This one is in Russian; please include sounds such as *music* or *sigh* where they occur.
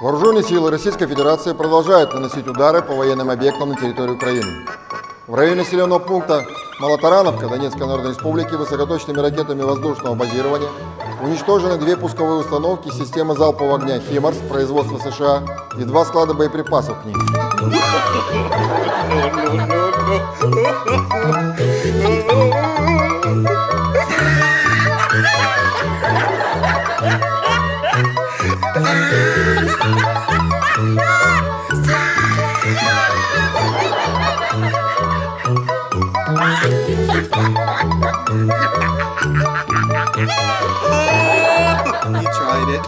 Вооруженные силы Российской Федерации продолжают наносить удары по военным объектам на территории Украины. В районе населенного пункта Малотарановка Донецкой Народной Республики высокоточными ракетами воздушного базирования уничтожены две пусковые установки системы залпового огня «Химарс» производства США и два склада боеприпасов к ним. *laughs* You tried it.